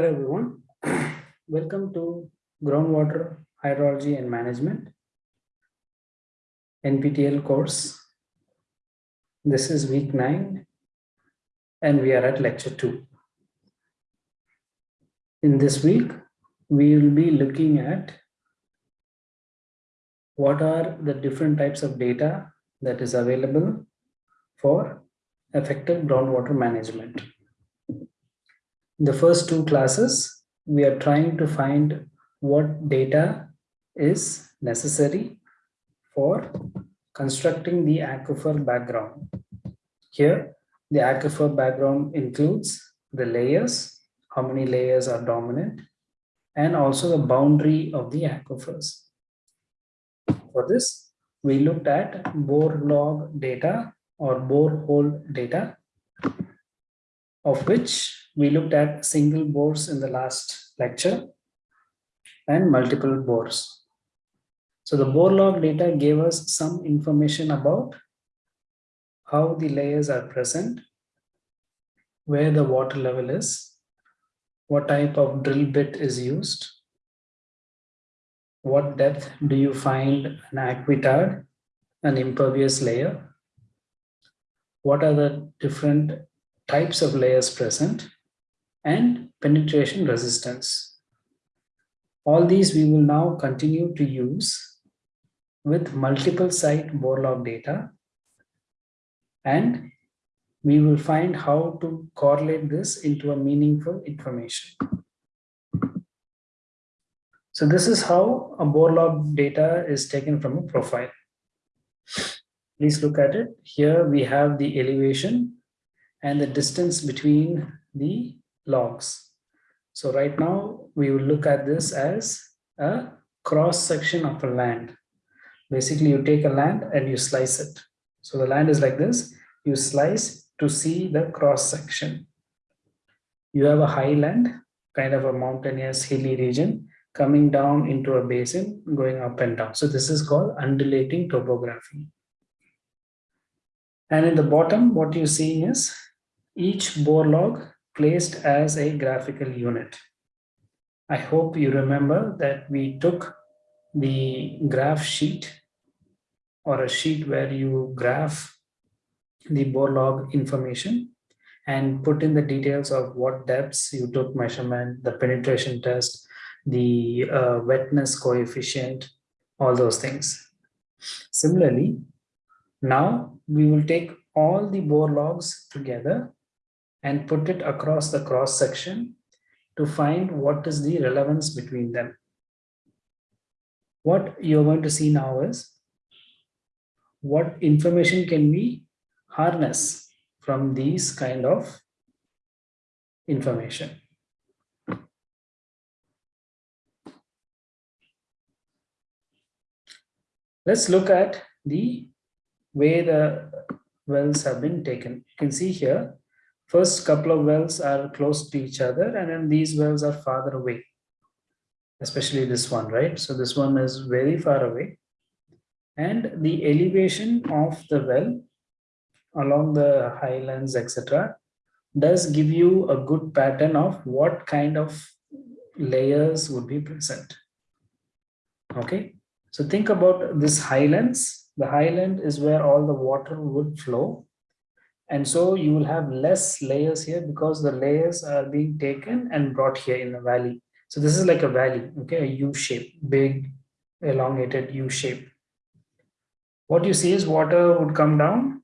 Hello everyone. Welcome to Groundwater Hydrology and Management NPTEL course. This is week 9 and we are at lecture 2. In this week, we will be looking at what are the different types of data that is available for effective groundwater management the first two classes, we are trying to find what data is necessary for constructing the aquifer background. Here, the aquifer background includes the layers, how many layers are dominant, and also the boundary of the aquifers. For this, we looked at bore log data or borehole data, of which we looked at single bores in the last lecture and multiple bores. So the bore log data gave us some information about how the layers are present, where the water level is, what type of drill bit is used, what depth do you find an aquitard, an impervious layer, what are the different types of layers present, and penetration resistance. All these we will now continue to use with multiple site bore log data and we will find how to correlate this into a meaningful information. So this is how a bore log data is taken from a profile. Please look at it. Here we have the elevation and the distance between the logs. So right now we will look at this as a cross section of a land. Basically you take a land and you slice it. So the land is like this, you slice to see the cross section. You have a highland, kind of a mountainous hilly region coming down into a basin going up and down. So this is called undulating topography. And in the bottom, what you're seeing is each bore log placed as a graphical unit. I hope you remember that we took the graph sheet or a sheet where you graph the bore log information and put in the details of what depths you took measurement, the penetration test, the uh, wetness coefficient, all those things. Similarly, now we will take all the bore logs together and put it across the cross section to find what is the relevance between them. What you're going to see now is what information can we harness from these kind of information. Let's look at the way the wells have been taken. You can see here First couple of wells are close to each other and then these wells are farther away, especially this one, right? So this one is very far away and the elevation of the well along the highlands, etc., does give you a good pattern of what kind of layers would be present. Okay, so think about this highlands. The highland is where all the water would flow and so you will have less layers here because the layers are being taken and brought here in the valley. So this is like a valley, okay, a U shape, big, elongated U shape. What you see is water would come down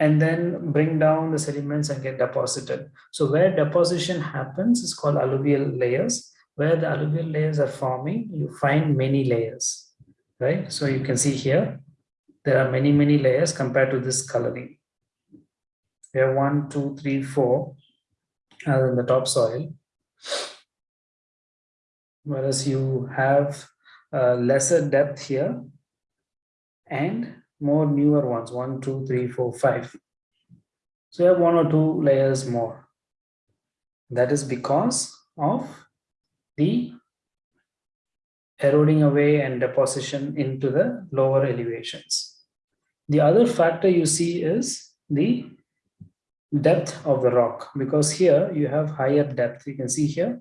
and then bring down the sediments and get deposited. So where deposition happens is called alluvial layers. Where the alluvial layers are forming, you find many layers, right? So you can see here, there are many, many layers compared to this coloring. We have one, two, three, four as in the topsoil. Whereas you have a lesser depth here and more newer ones, one, two, three, four, five. So you have one or two layers more. That is because of the eroding away and deposition into the lower elevations. The other factor you see is the depth of the rock because here you have higher depth. You can see here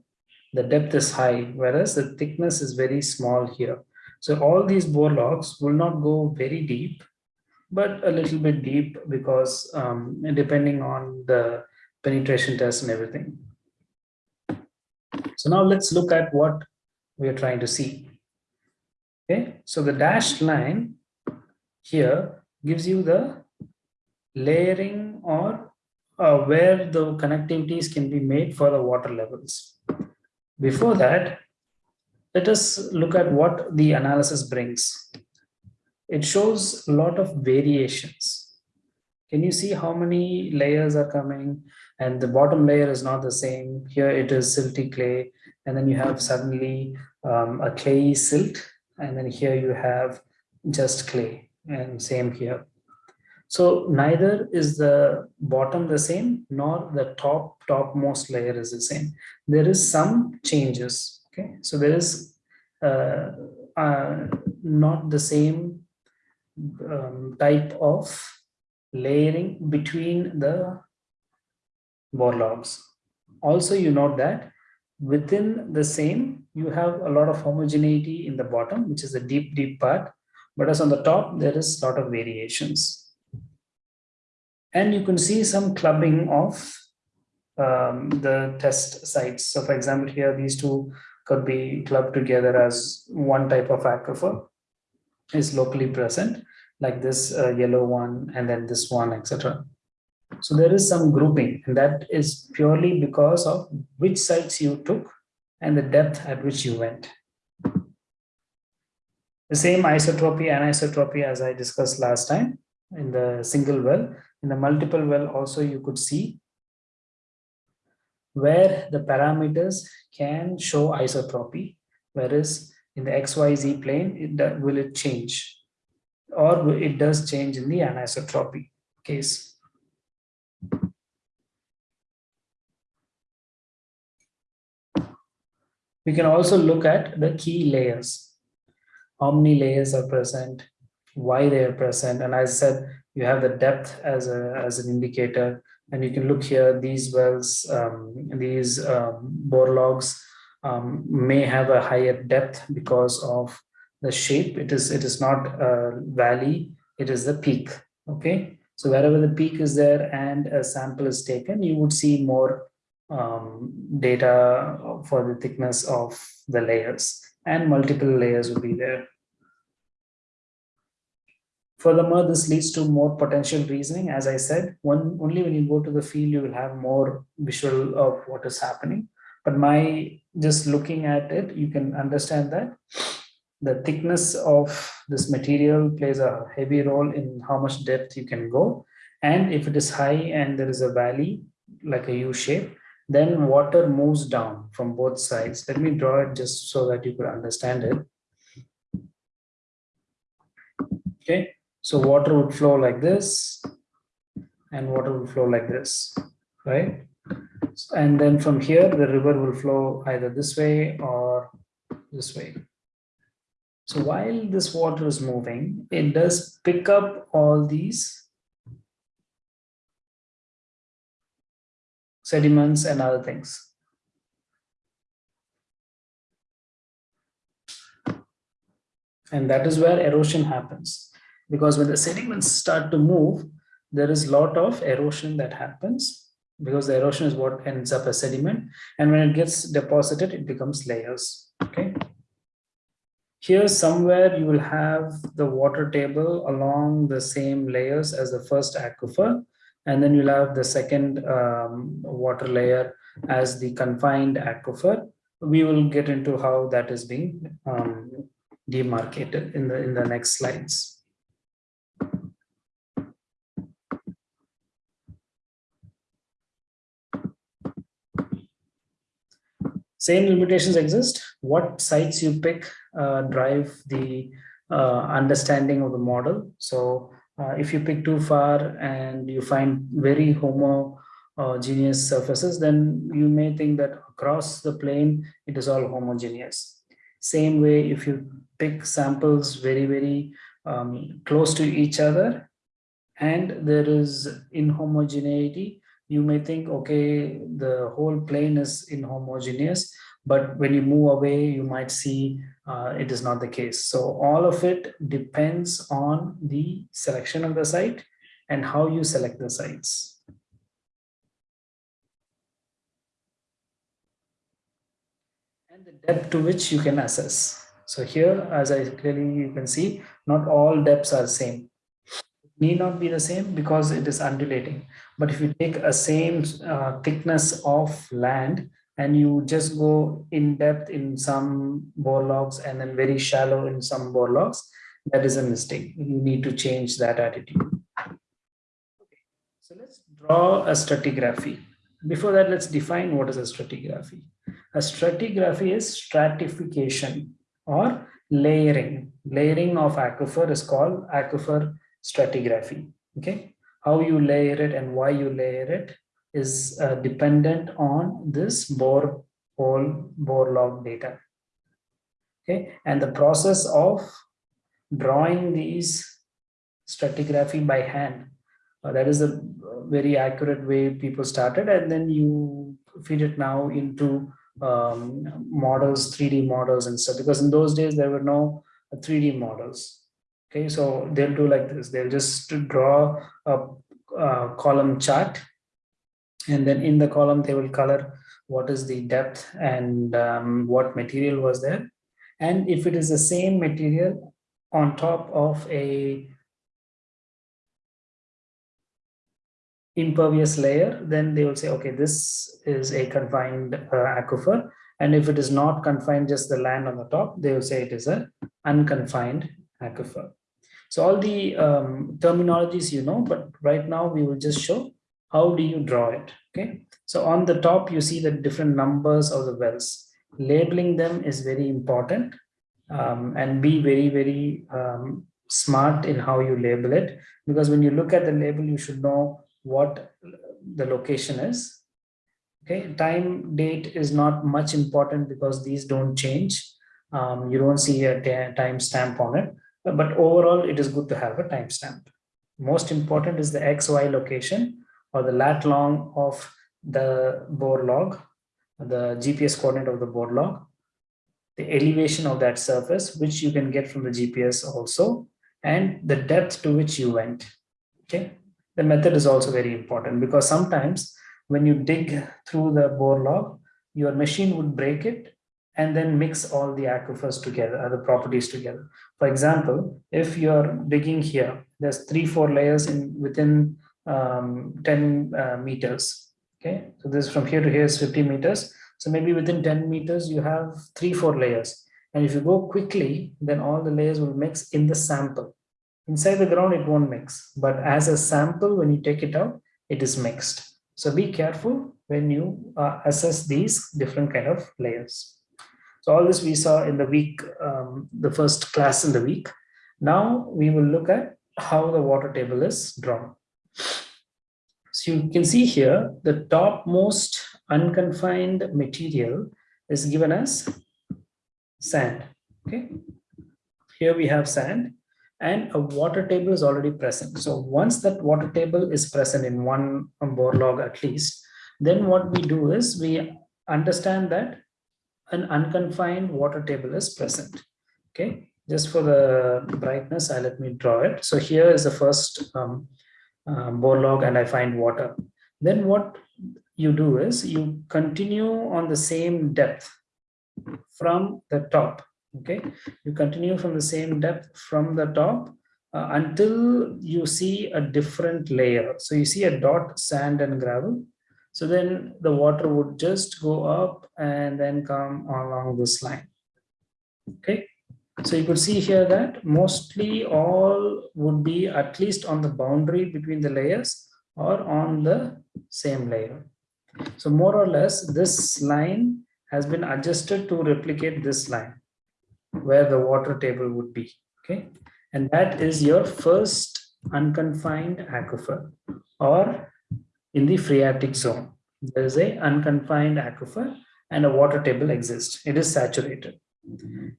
the depth is high, whereas the thickness is very small here. So all these bore logs will not go very deep, but a little bit deep because um, depending on the penetration test and everything. So now let's look at what we are trying to see. Okay, so the dashed line here gives you the layering or uh, where the connectivities can be made for the water levels. Before that, let us look at what the analysis brings. It shows a lot of variations. Can you see how many layers are coming? And the bottom layer is not the same. Here it is silty clay. And then you have suddenly um, a clay silt. And then here you have just clay and same here. So neither is the bottom the same nor the top topmost layer is the same. There is some changes. Okay, so there is uh, uh, not the same um, type of layering between the logs. Also, you note that within the same, you have a lot of homogeneity in the bottom, which is the deep, deep part. But as on the top, there is a lot of variations. And you can see some clubbing of um, the test sites. So for example, here, these two could be clubbed together as one type of aquifer is locally present like this uh, yellow one and then this one, etc. So there is some grouping and that is purely because of which sites you took and the depth at which you went. The same isotropy, and anisotropy as I discussed last time in the single well. In the multiple well also you could see where the parameters can show isotropy, whereas in the XYZ plane, it, will it change? or it does change in the anisotropy case. We can also look at the key layers. How many layers are present, why they are present. And as I said, you have the depth as, a, as an indicator. And you can look here, these wells, um, these um, bore logs um, may have a higher depth because of the shape. It is it is not a valley. It is the peak okay? So wherever the peak is there and a sample is taken you would see more um, data for the thickness of the layers. And multiple layers will be there furthermore this leads to more potential reasoning as i said one only when you go to the field you will have more visual of what is happening but my just looking at it you can understand that the thickness of this material plays a heavy role in how much depth you can go. And if it is high and there is a valley, like a U shape, then water moves down from both sides. Let me draw it just so that you could understand it. Okay, so water would flow like this and water will flow like this, right? And then from here, the river will flow either this way or this way. So while this water is moving, it does pick up all these sediments and other things. And that is where erosion happens. Because when the sediments start to move, there is a lot of erosion that happens because the erosion is what ends up as sediment. And when it gets deposited, it becomes layers. Okay. Here somewhere you will have the water table along the same layers as the first aquifer, and then you'll have the second um, water layer as the confined aquifer. We will get into how that is being um, demarcated in the in the next slides. Same limitations exist. What sites you pick uh, drive the uh, understanding of the model. So uh, if you pick too far and you find very homogeneous surfaces, then you may think that across the plane, it is all homogeneous. Same way, if you pick samples very, very um, close to each other, and there is inhomogeneity, you may think, okay, the whole plane is inhomogeneous, but when you move away, you might see uh, it is not the case. So all of it depends on the selection of the site and how you select the sites. And the depth to which you can assess. So here, as I clearly you can see, not all depths are same. Need not be the same because it is undulating. But if you take a same uh, thickness of land and you just go in depth in some bore logs and then very shallow in some bore logs, that is a mistake. You need to change that attitude. Okay. So let's draw a stratigraphy. Before that, let's define what is a stratigraphy. A stratigraphy is stratification or layering. Layering of aquifer is called aquifer stratigraphy. Okay, how you layer it and why you layer it is uh, dependent on this bore hole bore log data. Okay, and the process of drawing these stratigraphy by hand uh, that is a very accurate way people started and then you feed it now into um, models 3d models and stuff because in those days there were no 3d models okay so they'll do like this. They'll just draw a, a column chart and then in the column they will color what is the depth and um, what material was there. And if it is the same material on top of a impervious layer then they will say okay this is a confined uh, aquifer. And if it is not confined just the land on the top they will say it is a unconfined aquifer so all the um, terminologies you know but right now we will just show how do you draw it okay? So on the top you see the different numbers of the wells. Labeling them is very important um, and be very very um, smart in how you label it because when you look at the label you should know what the location is okay? Time date is not much important because these don't change. Um, you don't see a time stamp on it but overall it is good to have a timestamp most important is the xy location or the lat long of the bore log, the GPS coordinate of the bore log, the elevation of that surface, which you can get from the GPS also, and the depth to which you went. Okay, the method is also very important because sometimes when you dig through the bore log, your machine would break it and then mix all the aquifers together, the properties together. For example, if you're digging here, there's three, four layers in within um, 10 uh, meters. Okay, so this from here to here is 50 meters. So maybe within 10 meters, you have three, four layers. And if you go quickly, then all the layers will mix in the sample. Inside the ground, it won't mix. But as a sample, when you take it out, it is mixed. So be careful when you uh, assess these different kind of layers. So all this we saw in the week, um, the first class in the week. Now we will look at how the water table is drawn. So you can see here, the topmost unconfined material is given as sand. Okay. Here we have sand and a water table is already present. So once that water table is present in one bore log at least, then what we do is we understand that an unconfined water table is present. Okay, just for the brightness, I let me draw it. So here is the first um, uh, bore log and I find water. Then what you do is you continue on the same depth from the top. Okay, you continue from the same depth from the top uh, until you see a different layer. So you see a dot sand and gravel. So then the water would just go up and then come along this line. Okay, so you could see here that mostly all would be at least on the boundary between the layers or on the same layer. So more or less this line has been adjusted to replicate this line where the water table would be. Okay. And that is your first unconfined aquifer or in the phreatic zone. There is a unconfined aquifer and a water table exists. It is saturated.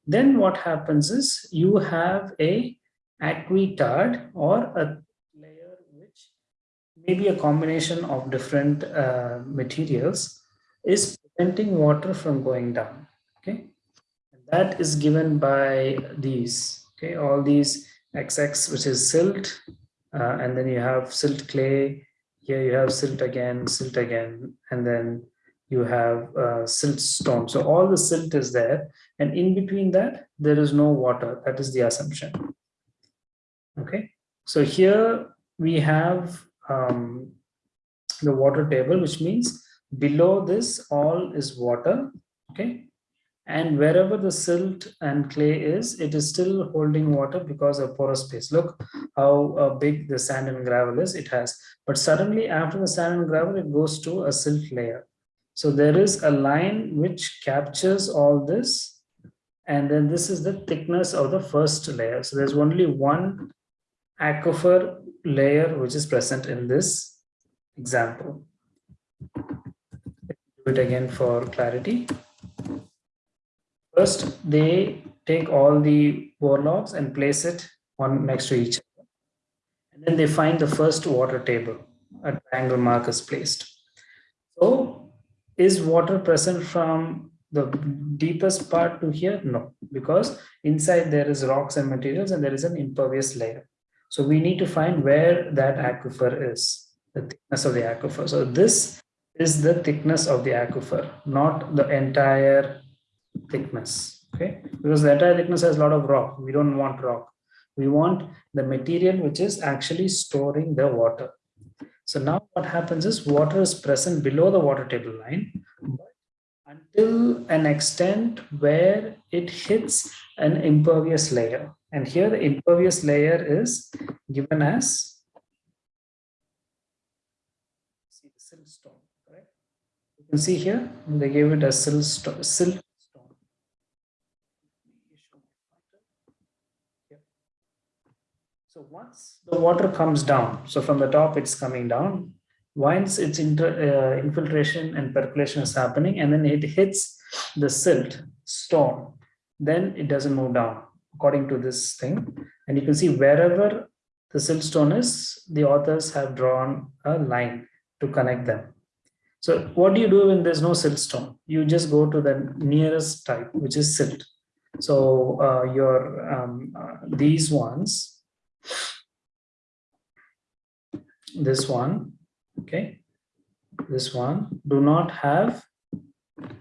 Then what happens is you have a aquitard or a layer which may be a combination of different uh, materials is preventing water from going down. Okay, and that is given by these. Okay, all these XX, which is silt, uh, and then you have silt clay. Here you have silt again, silt again, and then you have uh, silt stone. So all the silt is there, and in between that there is no water. That is the assumption. Okay, so here we have um, the water table, which means below this all is water. Okay, and wherever the silt and clay is, it is still holding water because of porous space. Look how uh, big the sand and gravel is, it has. But suddenly after the sand and gravel, it goes to a silt layer. So there is a line which captures all this. And then this is the thickness of the first layer. So there's only one aquifer layer which is present in this example. Do it again for clarity. First, they take all the logs and place it one next to each other. And then they find the first water table. A triangle mark is placed. So is water present from the deepest part to here? No, because inside there is rocks and materials and there is an impervious layer. So we need to find where that aquifer is, the thickness of the aquifer. So this is the thickness of the aquifer, not the entire thickness, okay? Because the entire thickness has a lot of rock. We don't want rock. We want the material which is actually storing the water. So now what happens is water is present below the water table line, until an extent where it hits an impervious layer. And here the impervious layer is given as see the? You can see here they gave it a silt, silt So once the water comes down, so from the top it's coming down, once its inter, uh, infiltration and percolation is happening and then it hits the silt stone, then it doesn't move down according to this thing. And you can see wherever the silt stone is, the authors have drawn a line to connect them. So what do you do when there's no silt stone? You just go to the nearest type, which is silt. So uh, your um, uh, these ones this one okay. This one do not have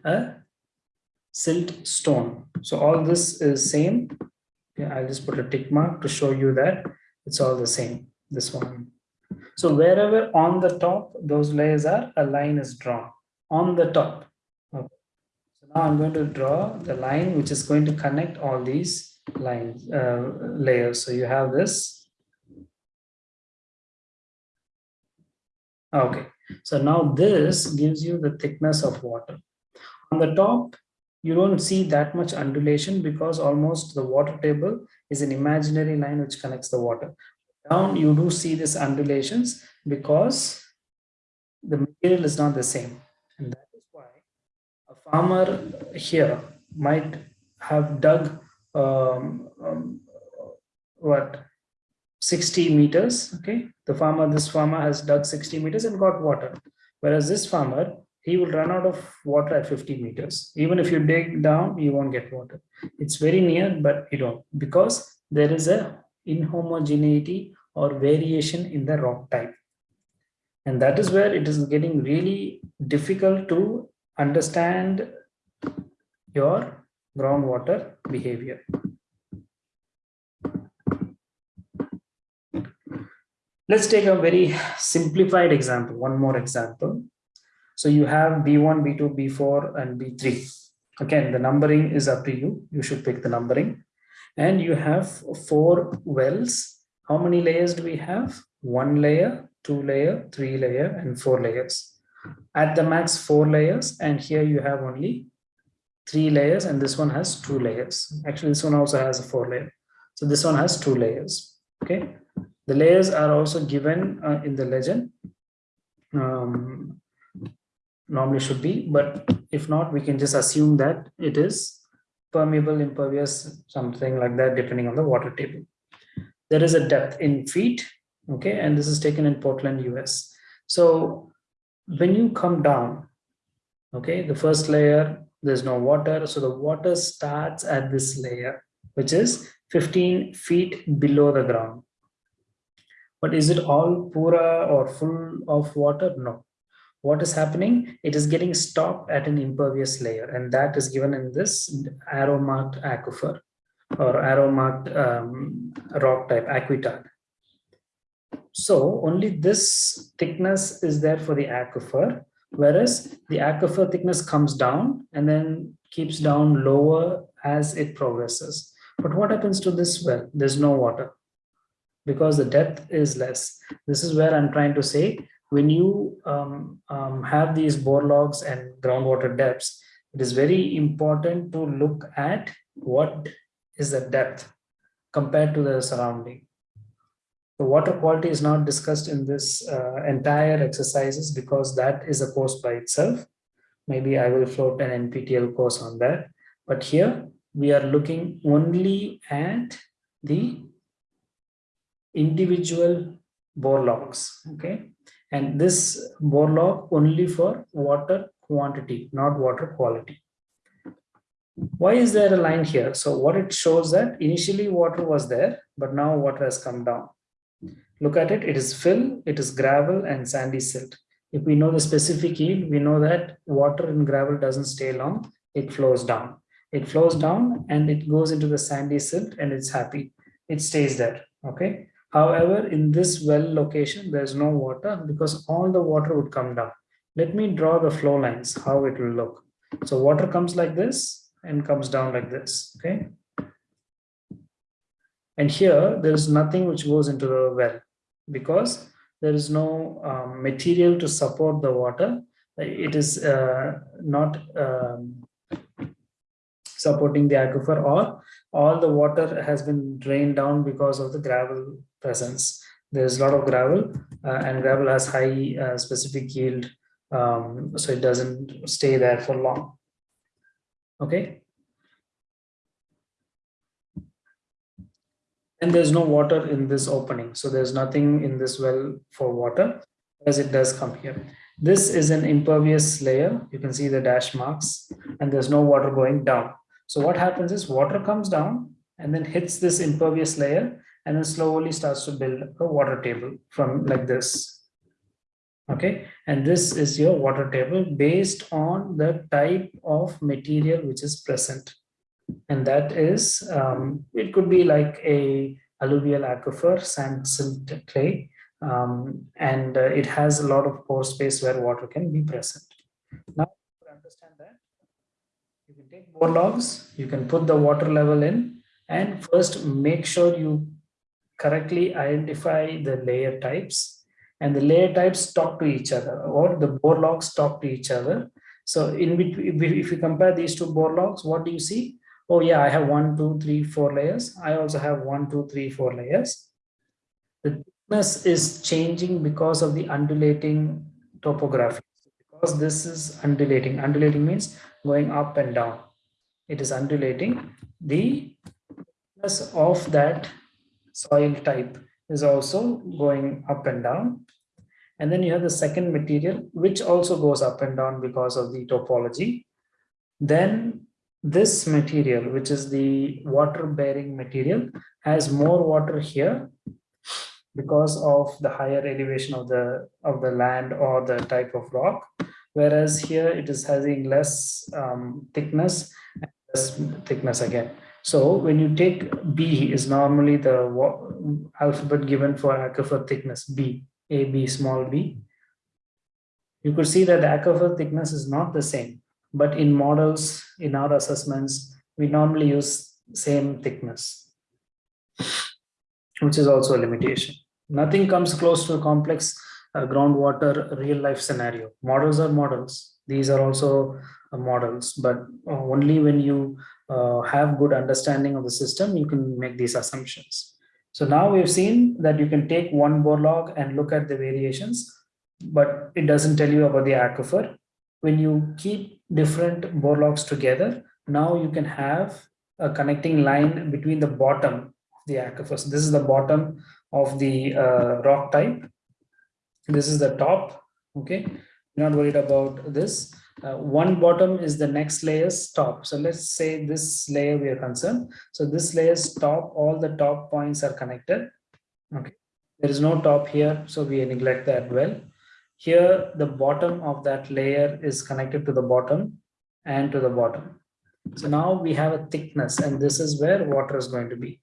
a silt stone. So all this is same. Yeah, i'll just put a tick mark to show you that it's all the same this one. So wherever on the top those layers are a line is drawn on the top. Okay. so now i'm going to draw the line which is going to connect all these lines uh, layers. So you have this Okay, so now this gives you the thickness of water. On the top, you don't see that much undulation because almost the water table is an imaginary line which connects the water. Down, you do see these undulations because the material is not the same. And that is why a farmer here might have dug um, um, what 60 meters okay? The farmer this farmer has dug 60 meters and got water. Whereas this farmer he will run out of water at 50 meters. Even if you dig down you won't get water. It's very near but you don't because there is a inhomogeneity or variation in the rock type. And that is where it is getting really difficult to understand your groundwater behavior Let's take a very simplified example, one more example. So you have B1, B2, B4, and B3. Again, the numbering is up to you. You should pick the numbering. And you have four wells. How many layers do we have? One layer, two layer, three layer, and four layers. At the max, four layers. And here you have only three layers, and this one has two layers. Actually, this one also has a four layer. So this one has two layers. Okay. The layers are also given uh, in the legend. Um, normally should be, but if not, we can just assume that it is permeable, impervious, something like that, depending on the water table. There is a depth in feet, okay, and this is taken in Portland, US. So when you come down, okay, the first layer, there's no water. So the water starts at this layer, which is 15 feet below the ground. But is it all pura or full of water? No. What is happening? It is getting stopped at an impervious layer, and that is given in this arrow marked aquifer or arrow marked um, rock type, aquitard. So only this thickness is there for the aquifer, whereas the aquifer thickness comes down and then keeps down lower as it progresses. But what happens to this well? There's no water because the depth is less. This is where I'm trying to say, when you um, um, have these bore logs and groundwater depths, it is very important to look at what is the depth compared to the surrounding. The water quality is not discussed in this uh, entire exercises because that is a course by itself. Maybe I will float an NPTEL course on that. But here we are looking only at the individual bore logs. Okay. And this bore log only for water quantity, not water quality. Why is there a line here? So what it shows that initially water was there, but now water has come down. Look at it, it is fill, it is gravel and sandy silt. If we know the specific yield, we know that water in gravel doesn't stay long, it flows down. It flows down and it goes into the sandy silt and it's happy. It stays there, okay? However, in this well location, there's no water because all the water would come down. Let me draw the flow lines, how it will look. So water comes like this and comes down like this, okay? And here, there is nothing which goes into the well because there is no um, material to support the water. It is uh, not um, supporting the aquifer or all the water has been drained down because of the gravel presence. There's a lot of gravel uh, and gravel has high uh, specific yield, um, so it doesn't stay there for long. Okay. and there's no water in this opening so there's nothing in this well for water as it does come here this is an impervious layer you can see the dash marks and there's no water going down so what happens is water comes down and then hits this impervious layer and then slowly starts to build a water table from like this. Okay? And this is your water table based on the type of material which is present. And that is um, it could be like a alluvial aquifer sand silt clay um, and uh, it has a lot of pore space where water can be present now to understand that you can take bore logs you can put the water level in and first make sure you correctly identify the layer types and the layer types talk to each other or the bore logs talk to each other so in between if you compare these two bore logs what do you see oh yeah, I have one, two, three, four layers. I also have one, two, three, four layers. The thickness is changing because of the undulating topography. Because this is undulating. Undulating means going up and down. It is undulating. The thickness of that soil type is also going up and down. And then you have the second material, which also goes up and down because of the topology. Then this material, which is the water bearing material, has more water here because of the higher elevation of the of the land or the type of rock. Whereas here it is having less um, thickness less thickness again. So when you take b is normally the alphabet given for aquifer thickness b a b small b. You could see that the aquifer thickness is not the same but in models, in our assessments, we normally use same thickness, which is also a limitation. Nothing comes close to a complex uh, groundwater real life scenario. Models are models. These are also uh, models, but uh, only when you uh, have good understanding of the system, you can make these assumptions. So now we've seen that you can take one bore log and look at the variations, but it doesn't tell you about the aquifer when you keep different bore logs together, now you can have a connecting line between the bottom of the aquifer. So this is the bottom of the uh, rock type. this is the top okay? Not worried about this. Uh, one bottom is the next layer's top. So let's say this layer we are concerned. So this layer's top all the top points are connected okay? There is no top here so we neglect that well. Here the bottom of that layer is connected to the bottom and to the bottom. So now we have a thickness and this is where water is going to be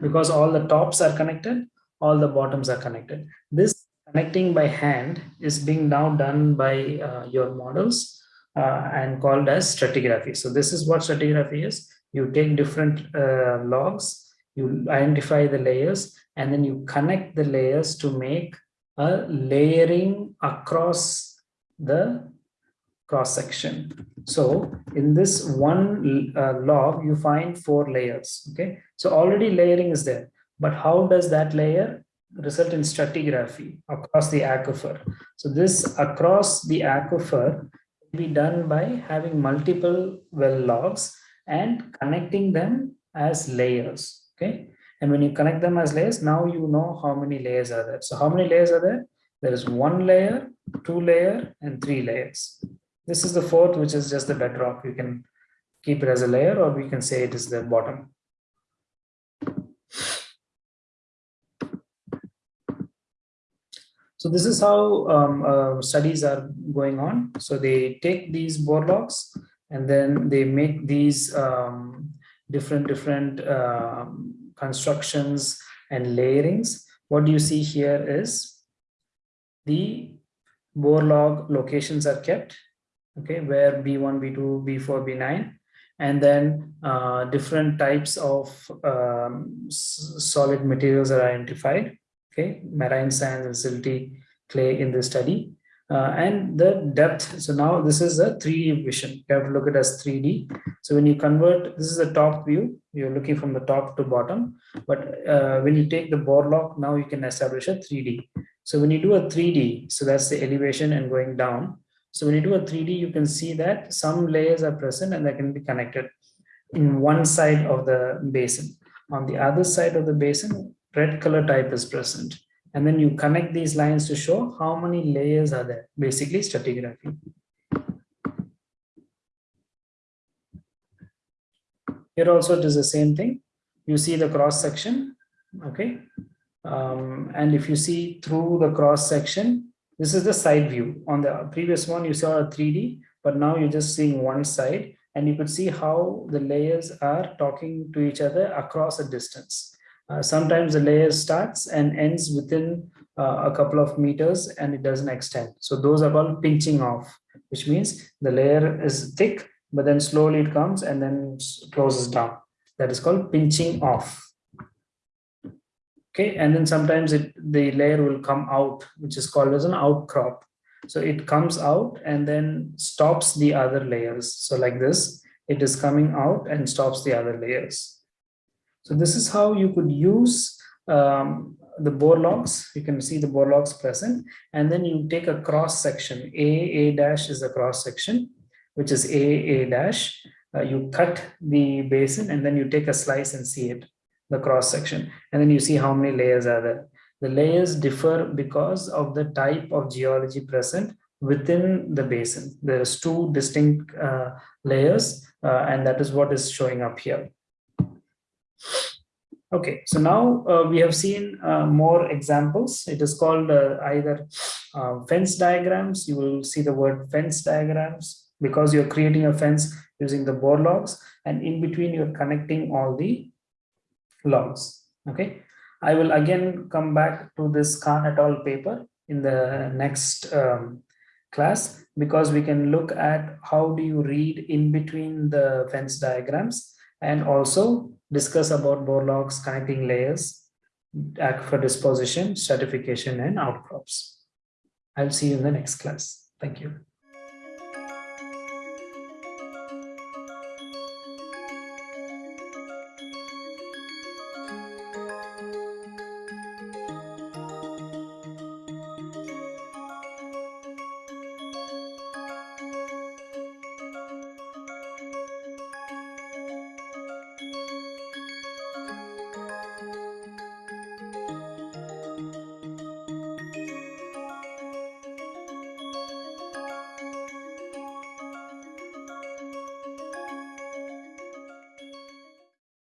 because all the tops are connected all the bottoms are connected this connecting by hand is being now done by uh, your models uh, and called as stratigraphy. So this is what stratigraphy is. You take different uh, logs, you identify the layers, and then you connect the layers to make a layering across the cross section. So in this one uh, log, you find four layers. Okay, so already layering is there. But how does that layer result in stratigraphy across the aquifer. So this across the aquifer can be done by having multiple well logs and connecting them as layers. Okay. And when you connect them as layers, now you know how many layers are there. So how many layers are there? There is one layer, two layer, and three layers. This is the fourth, which is just the bedrock. You can keep it as a layer, or we can say it is the bottom. So this is how um, uh, studies are going on. So they take these bore logs and then they make these um, different different um, constructions and layerings. What you see here is the bore log locations are kept, okay, where B1, B2, B4, B9, and then uh, different types of um, solid materials are identified okay, marine sands and silty clay in the study. Uh, and the depth, so now this is a 3D vision, you have to look at as 3D. So when you convert, this is the top view, you're looking from the top to bottom, but uh, when you take the bore log, now you can establish a 3D. So when you do a 3D, so that's the elevation and going down. So when you do a 3D, you can see that some layers are present and they can be connected in one side of the basin. On the other side of the basin, red color type is present. And then you connect these lines to show how many layers are there, basically stratigraphy. Here also it is the same thing. You see the cross section, okay? Um, and if you see through the cross section, this is the side view. On the previous one, you saw a 3D, but now you're just seeing one side and you could see how the layers are talking to each other across a distance. Uh, sometimes the layer starts and ends within uh, a couple of meters and it doesn't extend. So those are called pinching off, which means the layer is thick, but then slowly it comes and then closes down. That is called pinching off. Okay, and then sometimes it the layer will come out, which is called as an outcrop. So it comes out and then stops the other layers. So like this, it is coming out and stops the other layers. So this is how you could use um, the bore logs. You can see the bore logs present, and then you take a cross section. A, A dash is the cross section, which is A, A dash. Uh, you cut the basin and then you take a slice and see it, the cross section. And then you see how many layers are there. The layers differ because of the type of geology present within the basin. There's two distinct uh, layers, uh, and that is what is showing up here. Okay, so now uh, we have seen uh, more examples. It is called uh, either uh, fence diagrams. You will see the word fence diagrams because you're creating a fence using the bore logs and in between you're connecting all the logs. Okay, I will again come back to this Khan et al. paper in the next um, class because we can look at how do you read in between the fence diagrams and also discuss about bore logs, connecting layers, aquifer disposition, stratification, and outcrops. I'll see you in the next class. Thank you.